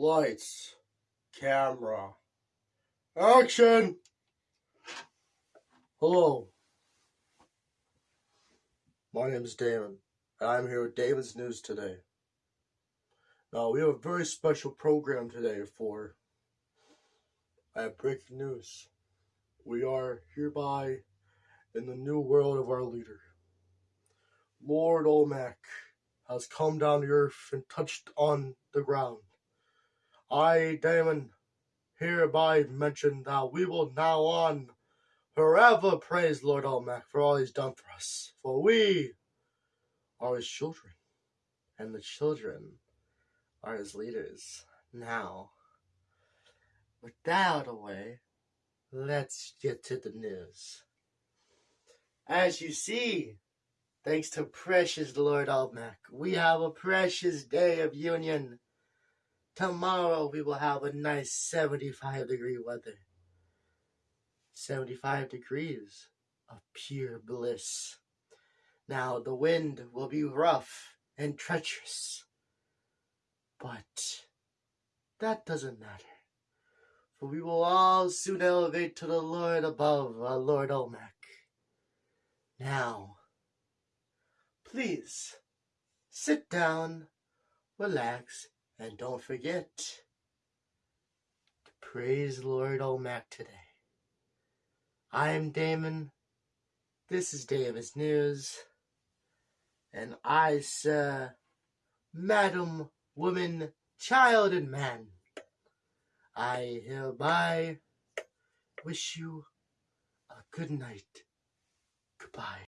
Lights, camera, action! Hello, my name is Damon, and I'm here with David's News today. Now, we have a very special program today for I have breaking news. We are hereby in the new world of our leader. Lord Olmec has come down to earth and touched on the ground. I, Damon, hereby mention that we will now on forever praise Lord Olmec for all he's done for us. For we are his children, and the children are his leaders. Now, with that out of the way, let's get to the news. As you see, thanks to precious Lord Olmec, we have a precious day of union. Tomorrow we will have a nice 75 degree weather. 75 degrees of pure bliss. Now the wind will be rough and treacherous, but that doesn't matter, for we will all soon elevate to the Lord above, our Lord Olmec. Now, please sit down, relax, and don't forget to praise Lord Olmec today. I am Damon. This is Davis News. And I, sir, madam, woman, child, and man, I hereby wish you a good night. Goodbye.